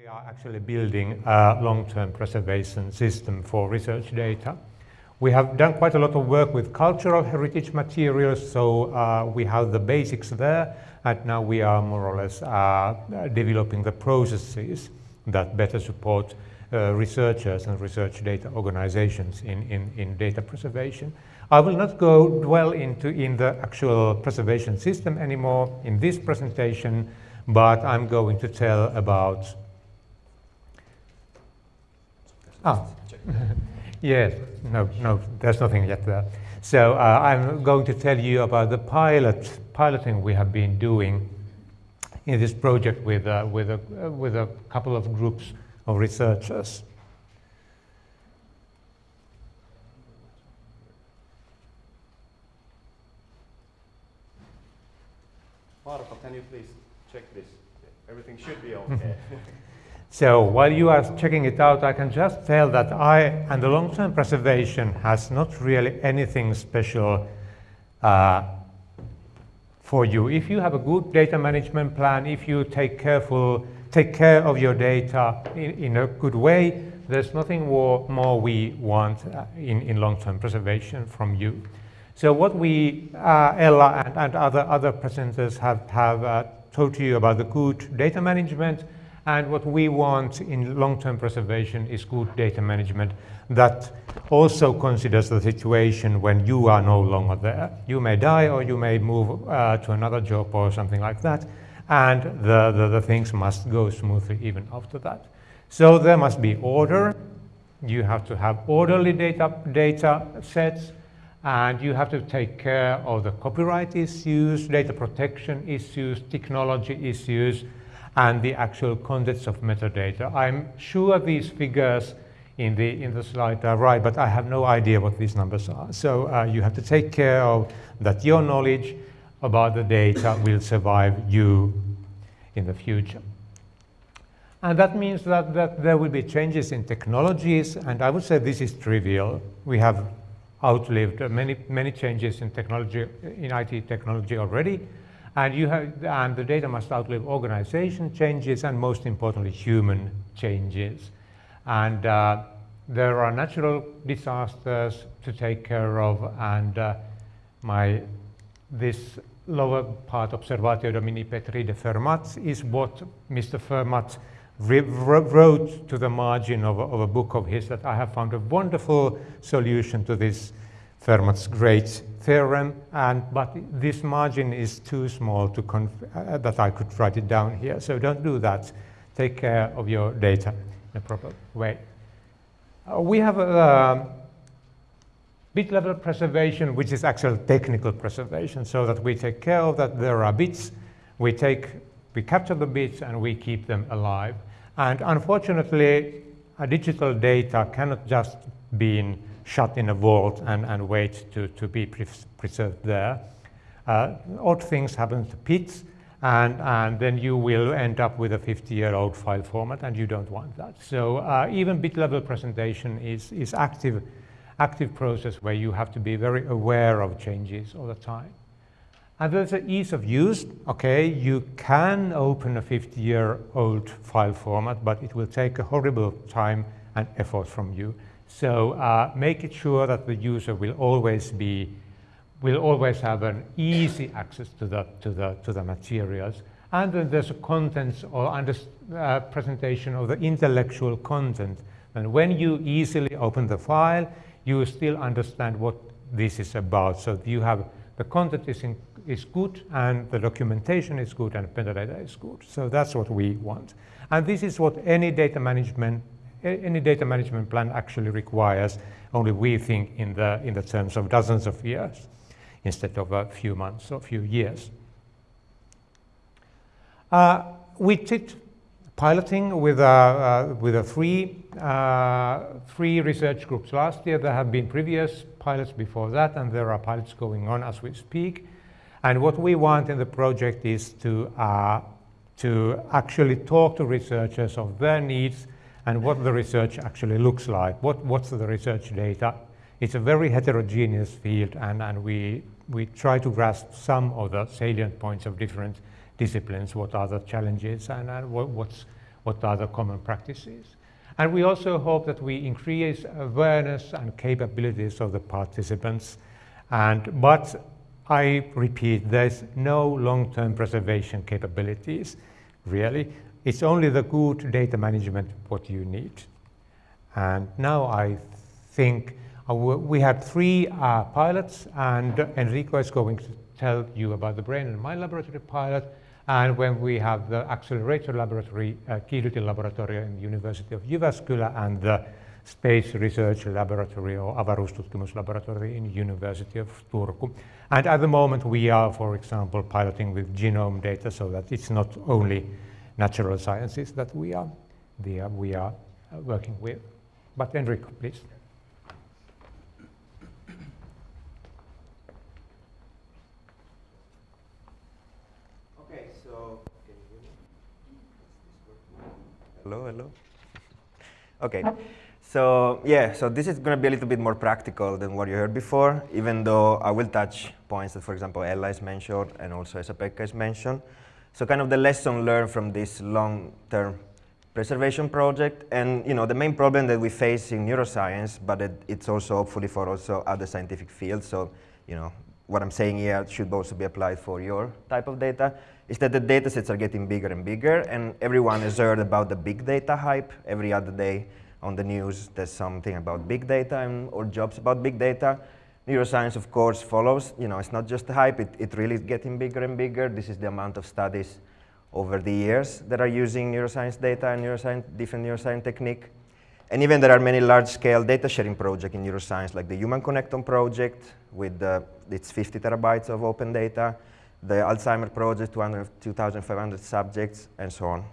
We are actually building a long-term preservation system for research data. We have done quite a lot of work with cultural heritage materials, so uh, we have the basics there, and now we are more or less uh, developing the processes that better support uh, researchers and research data organizations in, in, in data preservation. I will not go dwell into in the actual preservation system anymore in this presentation, but I'm going to tell about Ah, yes, no, no, there's nothing yet there. So uh, I'm going to tell you about the pilot piloting we have been doing in this project with, uh, with, a, uh, with a couple of groups of researchers. Marco, can you please check this? Everything should be okay. So while you are checking it out, I can just tell that I and the long-term preservation has not really anything special uh, for you. If you have a good data management plan, if you take careful, take care of your data in, in a good way, there's nothing more, more we want uh, in, in long-term preservation from you. So what we, uh, Ella and, and, other, other presenters have, have uh, told you about the good data management, and what we want in long-term preservation is good data management that also considers the situation when you are no longer there. You may die or you may move uh, to another job or something like that. And the, the, the things must go smoothly even after that. So there must be order. You have to have orderly data, data sets and you have to take care of the copyright issues, data protection issues, technology issues, and the actual contents of metadata. I'm sure these figures in the, in the slide are right, but I have no idea what these numbers are. So uh, you have to take care of that your knowledge about the data will survive you in the future. And that means that, that there will be changes in technologies, and I would say this is trivial. We have outlived many, many changes in technology, in IT technology already, and, you have, and the data must outlive organization changes and most importantly human changes. And uh, there are natural disasters to take care of and uh, my, this lower part, Observatio Domini Petri de Fermat, is what Mr. Fermat wrote to the margin of of a book of his that I have found a wonderful solution to this Fermat's great theorem, and, but this margin is too small to uh, that I could write it down here. So don't do that. Take care of your data in a proper way. Uh, we have a uh, bit level preservation, which is actual technical preservation, so that we take care of that there are bits, we take, we capture the bits and we keep them alive. And unfortunately, a digital data cannot just be in shut in a vault and, and wait to, to be pre preserved there. Uh, odd things happen to PITs, and, and then you will end up with a 50-year-old file format, and you don't want that. So uh, even bit-level presentation is, is active, active process where you have to be very aware of changes all the time. And there's the ease of use. Okay, you can open a 50-year-old file format, but it will take a horrible time and effort from you. So uh, make it sure that the user will always be, will always have an easy access to the, to the, to the materials. And then there's a contents or under, uh, presentation of the intellectual content. And when you easily open the file, you still understand what this is about. So you have the content is, in, is good and the documentation is good and the metadata is good. So that's what we want. And this is what any data management any data management plan actually requires only we think in the, in the terms of dozens of years instead of a few months or a few years. Uh, we did piloting with, uh, uh, with a three, uh, three research groups last year. There have been previous pilots before that, and there are pilots going on as we speak. And what we want in the project is to, uh, to actually talk to researchers of their needs and what the research actually looks like. What, what's the research data? It's a very heterogeneous field and, and we, we try to grasp some of the salient points of different disciplines, what are the challenges and, and what, what's, what are the common practices. And we also hope that we increase awareness and capabilities of the participants. And, but I repeat, there's no long-term preservation capabilities, really. It's only the good data management what you need. And now I think uh, we had three uh, pilots, and Enrico is going to tell you about the Brain and Mind Laboratory pilot. And when we have the accelerator laboratory, uh, Laboratory in the University of Jyväskylä and the Space Research Laboratory or avaruustutkimuslaboratory in University of Turku. And at the moment we are, for example, piloting with genome data so that it's not only natural sciences that we are, the, we are uh, working with. But Enrico, please. Okay, so. Hello, hello. Okay. So yeah, so this is going to be a little bit more practical than what you heard before, even though I will touch points that, for example, Ella has mentioned and also Esa-Pekka has mentioned. So kind of the lesson learned from this long-term preservation project, and you know the main problem that we face in neuroscience, but it, it's also hopefully for also other scientific fields. So you know what I'm saying here should also be applied for your type of data is that the data sets are getting bigger and bigger, and everyone has heard about the big data hype. Every other day on the news, there's something about big data and, or jobs about big data. Neuroscience, of course, follows. You know, it's not just the hype, it, it really is getting bigger and bigger. This is the amount of studies over the years that are using neuroscience data and neuroscience, different neuroscience technique. And even there are many large-scale data sharing projects in neuroscience, like the Human Connectome project with uh, its 50 terabytes of open data, the Alzheimer project, 2,500 subjects, and so on.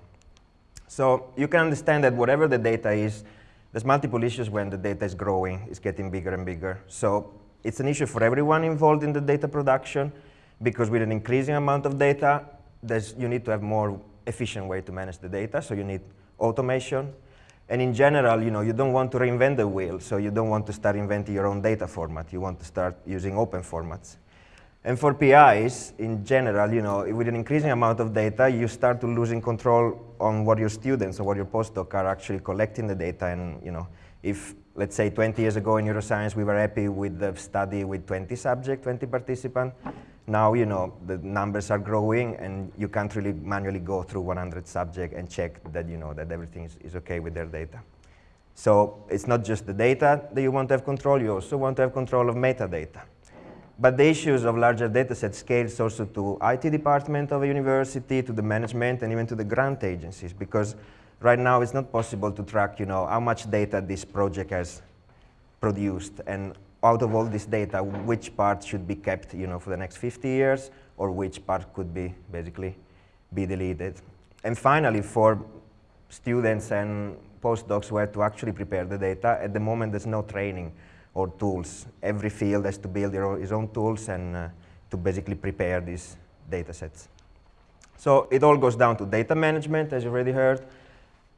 So you can understand that whatever the data is, there's multiple issues when the data is growing, it's getting bigger and bigger. So it's an issue for everyone involved in the data production, because with an increasing amount of data, you need to have more efficient way to manage the data, so you need automation. And in general, you know, you don't want to reinvent the wheel, so you don't want to start inventing your own data format. You want to start using open formats. And for PIs, in general, you know, with an increasing amount of data, you start to losing control on what your students or what your postdoc are actually collecting the data. And, you know, if, let's say, 20 years ago in neuroscience, we were happy with the study with 20 subjects, 20 participants, now, you know, the numbers are growing and you can't really manually go through 100 subjects and check that, you know, that everything is, is okay with their data. So it's not just the data that you want to have control, you also want to have control of metadata. But the issues of larger data dataset scales also to IT department of a university, to the management, and even to the grant agencies, because right now it's not possible to track, you know, how much data this project has produced, and out of all this data, which part should be kept, you know, for the next 50 years, or which part could be basically be deleted. And finally, for students and postdocs who have to actually prepare the data, at the moment there's no training or tools. Every field has to build his own tools and uh, to basically prepare these data sets. So it all goes down to data management, as you already heard.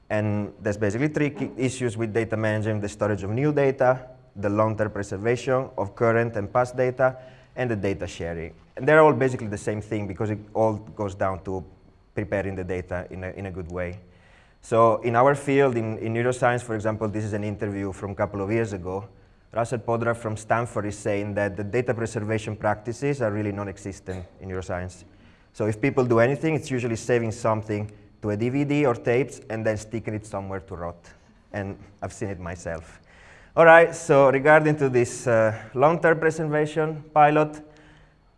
And there's basically three issues with data management, the storage of new data, the long-term preservation of current and past data, and the data sharing. And they're all basically the same thing because it all goes down to preparing the data in a, in a good way. So in our field, in, in neuroscience, for example, this is an interview from a couple of years ago, Russell Poldrack from Stanford is saying that the data preservation practices are really non-existent in neuroscience. So if people do anything, it's usually saving something to a DVD or tapes and then sticking it somewhere to rot. And I've seen it myself. All right, so regarding to this uh, long-term preservation pilot,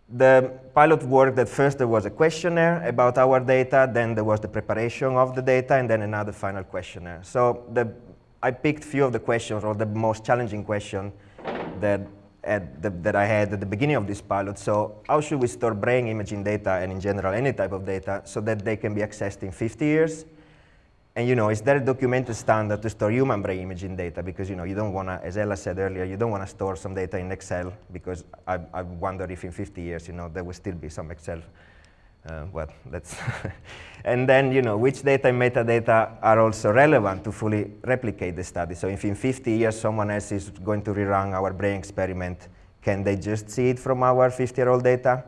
the pilot worked that first there was a questionnaire about our data, then there was the preparation of the data, and then another final questionnaire. So the I picked few of the questions, or the most challenging question that, the, that I had at the beginning of this pilot. So how should we store brain imaging data, and in general any type of data, so that they can be accessed in 50 years? And you know, is there a documented standard to store human brain imaging data? Because you know, you don't want to, as Ella said earlier, you don't want to store some data in Excel because I, I wonder if in 50 years, you know, there will still be some Excel uh, well, that's and then, you know, which data and metadata are also relevant to fully replicate the study. So if in 50 years someone else is going to rerun our brain experiment, can they just see it from our 50-year-old data?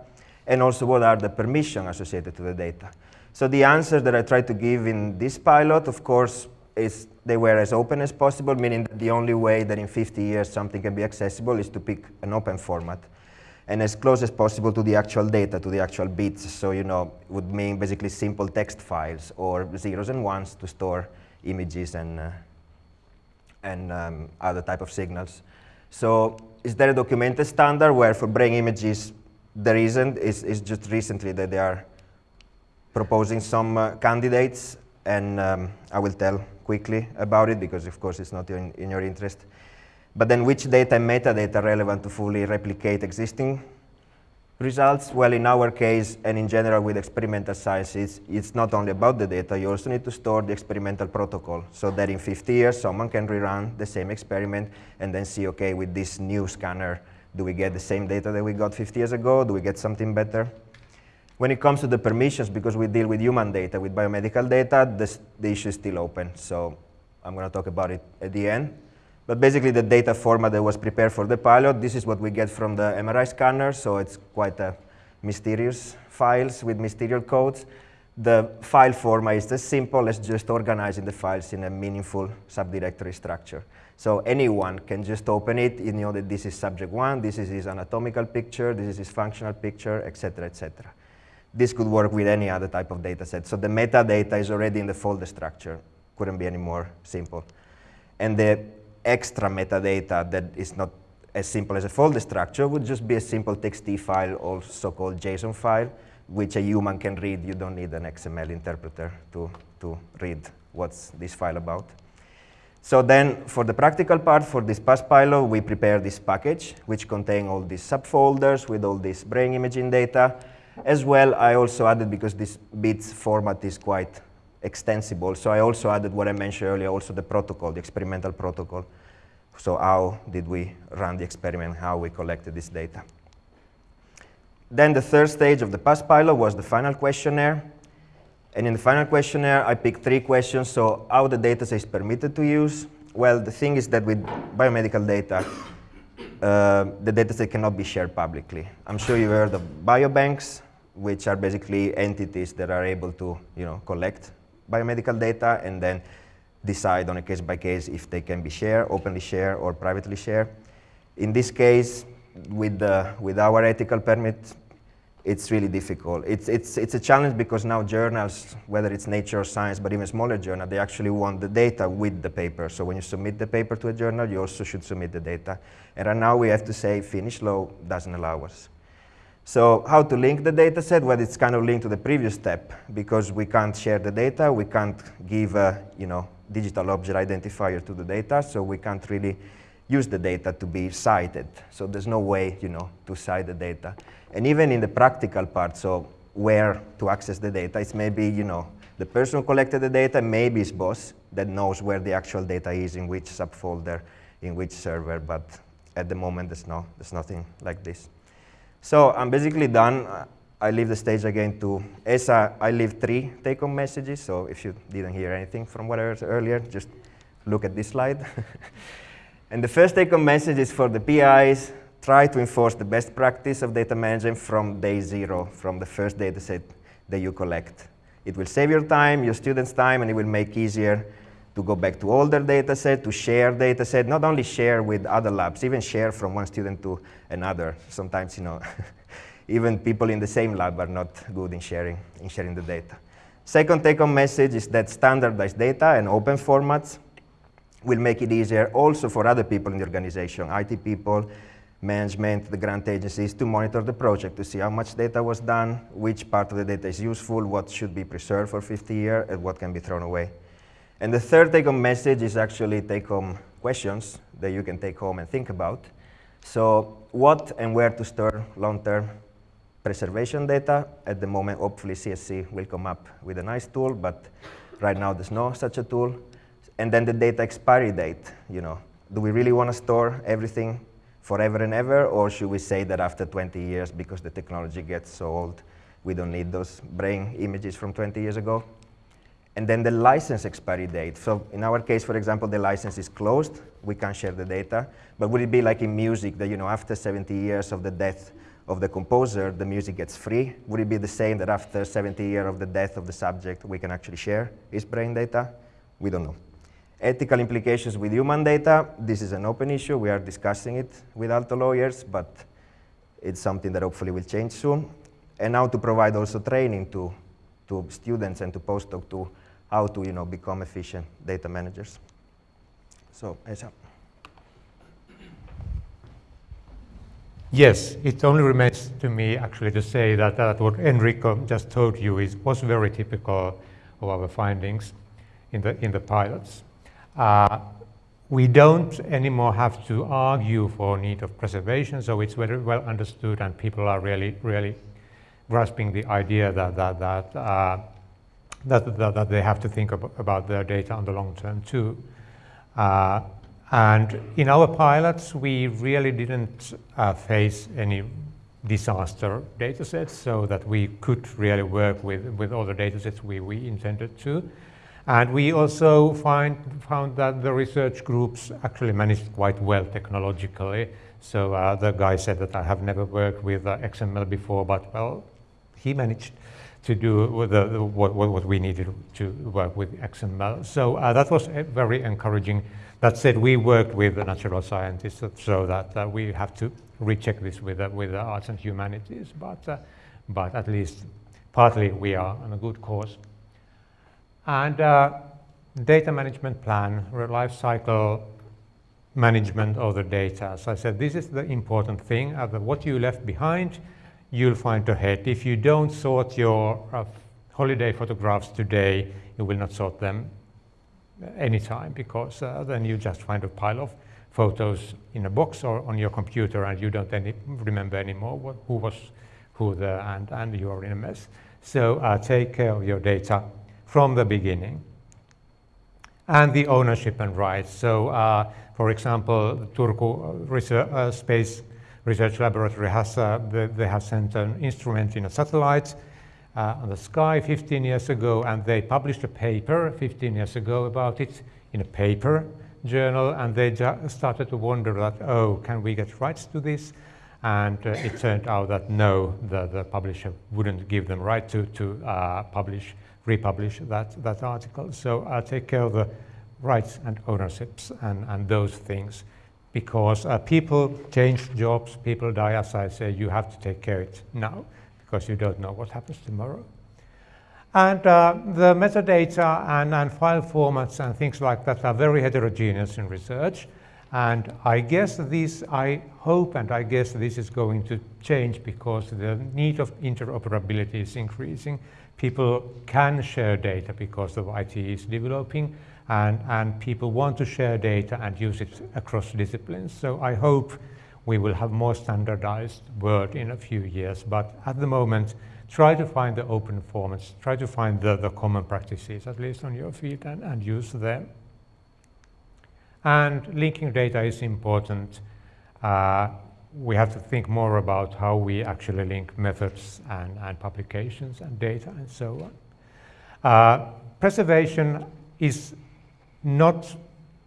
And also, what are the permissions associated to the data? So the answers that I tried to give in this pilot, of course, is they were as open as possible, meaning that the only way that in 50 years something can be accessible is to pick an open format and as close as possible to the actual data, to the actual bits. So, you know, it would mean basically simple text files or zeros and ones to store images and, uh, and um, other type of signals. So is there a documented standard where for brain images there isn't? It's, it's just recently that they are proposing some uh, candidates and um, I will tell quickly about it because of course it's not in, in your interest. But then which data and metadata are relevant to fully replicate existing results? Well, in our case, and in general with experimental science, it's, it's not only about the data, you also need to store the experimental protocol so that in 50 years, someone can rerun the same experiment and then see, okay, with this new scanner, do we get the same data that we got 50 years ago? Do we get something better? When it comes to the permissions, because we deal with human data, with biomedical data, this, the issue is still open. So I'm going to talk about it at the end. But basically, the data format that was prepared for the pilot, this is what we get from the MRI scanner, so it's quite a mysterious files with mysterious codes. The file format is as simple as just organizing the files in a meaningful subdirectory structure. So anyone can just open it, you know that this is subject one, this is his anatomical picture, this is his functional picture, etc., etc. This could work with any other type of data set. So the metadata is already in the folder structure. Couldn't be any more simple. And the extra metadata that is not as simple as a folder structure would just be a simple txt file or so-called JSON file, which a human can read. You don't need an XML interpreter to, to read what's this file about. So then for the practical part, for this past pilot, we prepare this package, which contain all these subfolders with all this brain imaging data. As well, I also added, because this BIDS format is quite extensible. So I also added what I mentioned earlier, also the protocol, the experimental protocol. So how did we run the experiment, how we collected this data. Then the third stage of the past pilot was the final questionnaire. And in the final questionnaire, I picked three questions. So how the data is permitted to use. Well, the thing is that with biomedical data, uh, the dataset cannot be shared publicly. I'm sure you've heard of biobanks, which are basically entities that are able to you know, collect biomedical data and then decide on a case by case if they can be shared, openly shared, or privately shared. In this case, with, the, with our ethical permit, it's really difficult. It's, it's, it's a challenge because now journals, whether it's Nature or Science, but even smaller journal, they actually want the data with the paper. So when you submit the paper to a journal, you also should submit the data. And right now we have to say Finnish law doesn't allow us. So how to link the data set? Well, it's kind of linked to the previous step because we can't share the data. We can't give a you know, digital object identifier to the data, so we can't really use the data to be cited. So there's no way you know, to cite the data. And even in the practical part, so where to access the data, it's maybe you know, the person who collected the data, maybe his boss that knows where the actual data is, in which subfolder, in which server, but at the moment there's, no, there's nothing like this. So I'm basically done. I leave the stage again to Esa. I leave three take-home messages, so if you didn't hear anything from what I heard earlier, just look at this slide. and the first take-home message is for the PIs, try to enforce the best practice of data management from day zero, from the first data set that you collect. It will save your time, your students' time, and it will make easier to go back to older data set, to share data set, not only share with other labs, even share from one student to another. Sometimes, you know, even people in the same lab are not good in sharing, in sharing the data. Second take-home message is that standardized data and open formats will make it easier also for other people in the organization, IT people, management, the grant agencies, to monitor the project, to see how much data was done, which part of the data is useful, what should be preserved for 50 years, and what can be thrown away. And the third take-home message is actually take-home questions that you can take home and think about. So what and where to store long-term preservation data? At the moment, hopefully CSC will come up with a nice tool, but right now there's no such a tool. And then the data expiry date, you know, do we really want to store everything forever and ever, or should we say that after 20 years, because the technology gets so old, we don't need those brain images from 20 years ago? And then the license expiry date. So in our case, for example, the license is closed. We can't share the data. But would it be like in music that, you know, after 70 years of the death of the composer, the music gets free. Would it be the same that after 70 years of the death of the subject, we can actually share his brain data? We don't know. Ethical implications with human data, this is an open issue. We are discussing it with Aalto lawyers, but it's something that hopefully will change soon. And now to provide also training to, to students and to postdoc to how to you know, become efficient data managers. So, Esa. Yes, it only remains to me actually to say that, that what Enrico just told you is, was very typical of our findings in the, in the pilots. Uh, we don't anymore have to argue for need of preservation, so it's very well understood and people are really, really grasping the idea that, that, that, uh, that, that, that, they have to think ab about their data on the long term too. Uh, and in our pilots, we really didn't uh, face any disaster datasets so that we could really work with, with all the datasets we, we intended to. And we also find, found that the research groups actually managed quite well technologically. So uh, the guy said that I have never worked with uh, XML before, but well, he managed to do the, what, what we needed to work with XML. So uh, that was very encouraging that said, we worked with the natural scientists so that uh, we have to recheck this with, uh, with the arts and humanities, but, uh, but at least partly we are on a good course. And uh, data management plan, life cycle management of the data. As I said, this is the important thing. Uh, what you left behind, you'll find ahead. If you don't sort your uh, holiday photographs today, you will not sort them anytime because uh, then you just find a pile of photos in a box or on your computer and you don't any, remember anymore what, who was who there and, and you are in a mess. So uh, take care of your data from the beginning. And the ownership and rights. So uh, for example, Turku research, uh, Space Research Laboratory has, uh, they, they have sent an instrument in a satellite uh, on the sky 15 years ago, and they published a paper 15 years ago about it in a paper journal, and they started to wonder that, oh, can we get rights to this? And uh, it turned out that no, the, the publisher wouldn't give them right to, to uh, publish, republish that, that article. So uh, take care of the rights and ownerships and, and those things because uh, people change jobs, people die, as I say, you have to take care of it now because you don't know what happens tomorrow. And uh, the metadata and, and, file formats and things like that are very heterogeneous in research. And I guess this, I hope and I guess this is going to change because the need of interoperability is increasing. People can share data because the IT is developing and, and people want to share data and use it across disciplines. So I hope we will have more standardized world in a few years. But at the moment, try to find the open formats, try to find the, the common practices, at least on your field, and, and use them. And linking data is important. Uh, we have to think more about how we actually link methods and, and publications and data and so on. Uh, preservation is not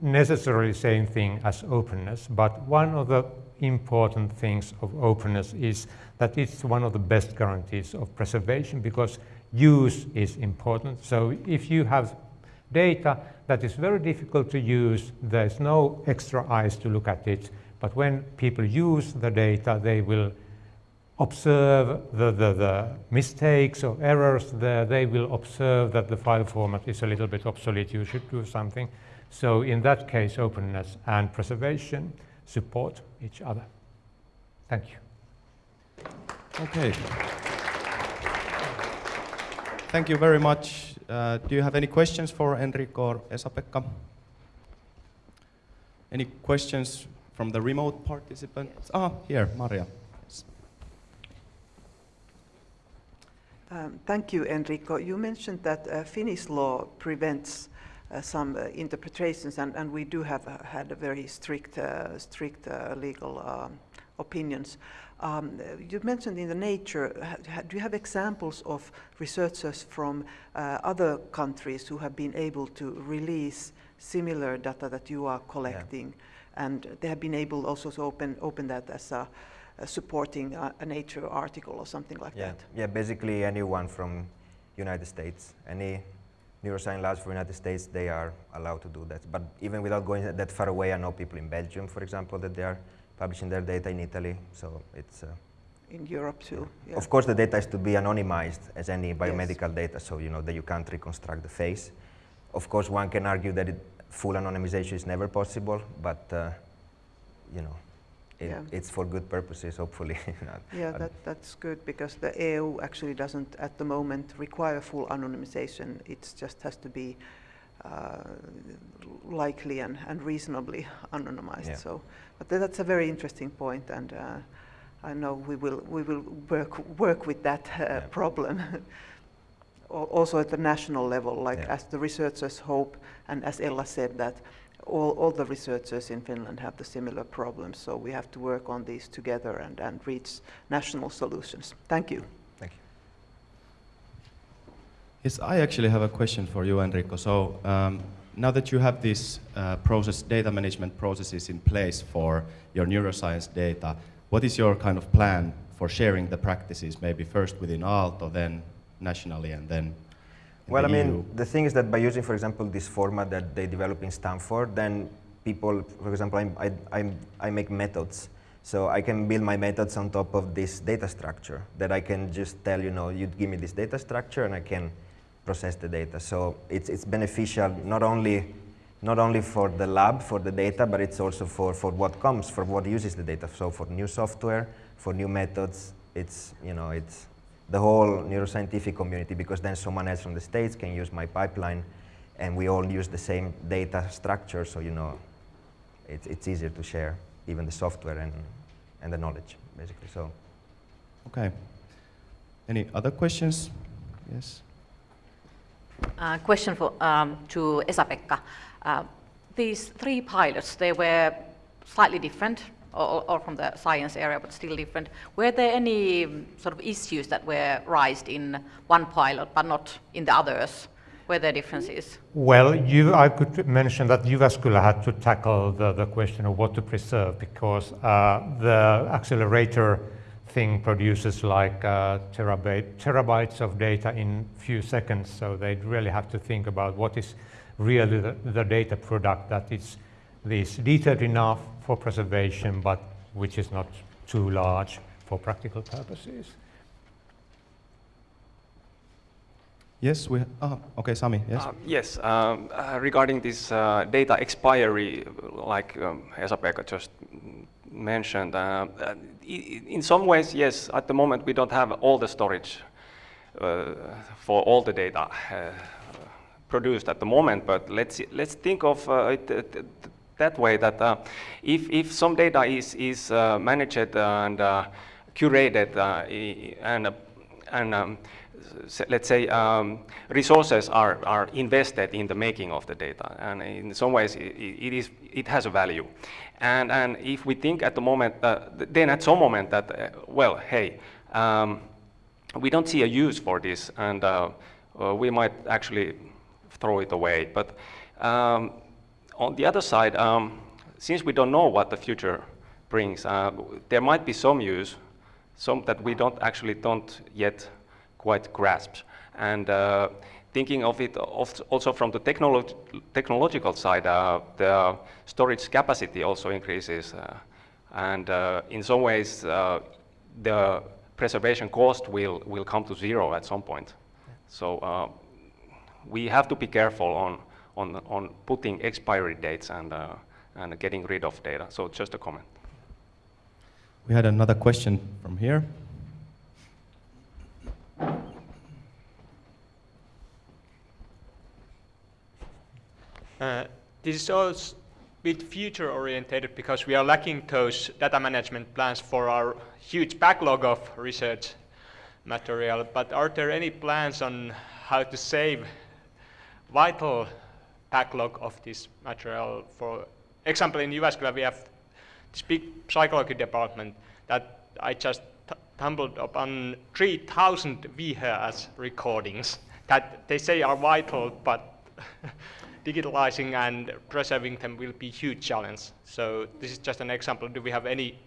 necessarily the same thing as openness, but one of the important things of openness is that it's one of the best guarantees of preservation because use is important. So if you have data that is very difficult to use, there's no extra eyes to look at it, but when people use the data, they will observe the, the, the, mistakes or errors there, they will observe that the file format is a little bit obsolete, you should do something. So in that case, openness and preservation support each other. Thank you. Okay. Thank you very much. Uh, do you have any questions for Enrico or Esa-Pekka? Any questions from the remote participants? Yes. Ah, here, Maria. Um, thank you, Enrico. You mentioned that uh, Finnish law prevents uh, some uh, interpretations, and, and we do have uh, had a very strict, uh, strict uh, legal um, opinions. Um, you mentioned in the nature, do you have examples of researchers from other countries who have been able to release similar data that you are collecting? Yeah. And they have been able also to open, open that as a uh, supporting a, a Nature article or something like Yeah, that. yeah. Basically, anyone from United States, any neuroscience labs from United States, they are allowed to do that. But even without going that far away, I know people in Belgium, for example, that they are publishing their data in Italy. So it's. Uh, In Europe too. Yeah. Of course, the data is to be anonymized as any biomedical data, so you know that you can't reconstruct the face. Of course, one can argue that it, full anonymization is never possible, but uh, you know, it, Yeah. it's for good purposes, hopefully. Yeah, that, that's good because the EU actually doesn't at the moment require full anonymization. It just has to be uh, likely and, and reasonably anonymized. Yeah. So, but tha- that's a very interesting point, and uh, I know we will we will work work with that uh, Yeah. problem. Also at the national level, like as the researchers hope, and as Ella said that. All, all the researchers in Finland have the similar problems, so we have to work on these together and, and reach national solutions. Thank you. Thank you. Yes, I actually have a question for you, Enrico. So um, now that you have these uh, process data management processes in place for your neuroscience data, what is your kind of plan for sharing the practices? Maybe first within Aalto, then nationally, and then. Well, I mean, the thing is that by using, for example, this format that they develop in Stanford, then people, for example, I'm, I, I'm, I make methods. So I can build my methods on top of this data structure that I can just tell, you know, you give me this data structure and I can process the data. So it's, it's beneficial not only, not only for the lab, for the data, but it's also for, for what comes, for what uses the data. So for new software, for new methods, it's, you know, it's, the whole neuroscientific community because then someone else from the States can use my pipeline and we all use the same data structure so you know it's, it's easier to share even the software and, and the knowledge basically so Okay. Any other questions? Yes. Uh, question for, um, to Esa-Pekka. Uh, these three pilots, they were slightly different, or, or from the science area, but still different. Were there any um, sort of issues that were raised in one pilot, but not in the others? Were there differences? Well, you, I could mention that Jyväskylä had to tackle the, the question of what to preserve because uh, the accelerator thing produces like uh, terabyte, terabytes of data in few seconds, so they really have to think about what is really the, the data product that is this detailed enough for preservation, but which is not too large for practical purposes. Yes, we. Ah, okay, Sami. Yes. Uh, Yes, um, uh, regarding this uh, data expiry, like um, Esa-Pekka just mentioned, uh, uh, in some ways, yes, at the moment we don't have all the storage uh, for all the data uh, produced at the moment, but let's, let's think of uh, it uh, th- that way that uh, if, if some data is, is uh, managed and uh, curated uh, and, uh, and um, let's say um, resources are, are invested in the making of the data and in some ways i- i- it, is, it has a value. And, and if we think at the moment, uh, th- then at some moment that, uh, well, hey, um, we don't see a use for this and uh, uh, we might actually throw it away. But um, on the other side, um, since we don't know what the future brings, uh, there might be some use, some that we don't actually don't yet quite grasp. And uh, thinking of it also from the technolo- technological side, uh, the storage capacity also increases. Uh, and uh, in some ways, uh, the preservation cost will, will come to zero at some point. So uh, we have to be careful on, on, on putting expiry dates and, uh, and getting rid of data. So just a comment. We had another question from here. Uh, This is also a bit future oriented because we are lacking those data management plans for our huge backlog of research material. But are there any plans on how to save vital backlog of this material? For example, in Jyväskylä we have this big psychology department that I just t- tumbled upon 3,000 VHS recordings that they say are vital, but digitalizing and preserving them will be a huge challenge. So this is just an example. Do we have any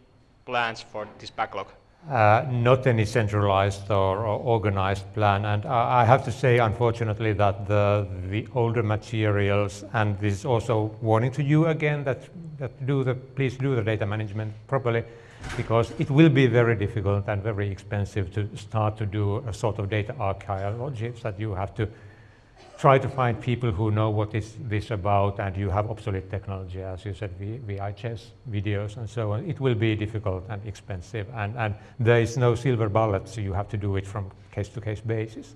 plans for this backlog? Uh, not any centralized or, or organized plan. And I, have to say, unfortunately, that the, the older materials, and this is also warning to you again that, that do the, please do the data management properly, because it will be very difficult and very expensive to start to do a sort of data archaeology that you have to try to find people who know what is this about and you have obsolete technology, as you said, VHS videos and so on. It will be difficult and expensive and, and there is no silver bullet, so you have to do it from case-to-case basis.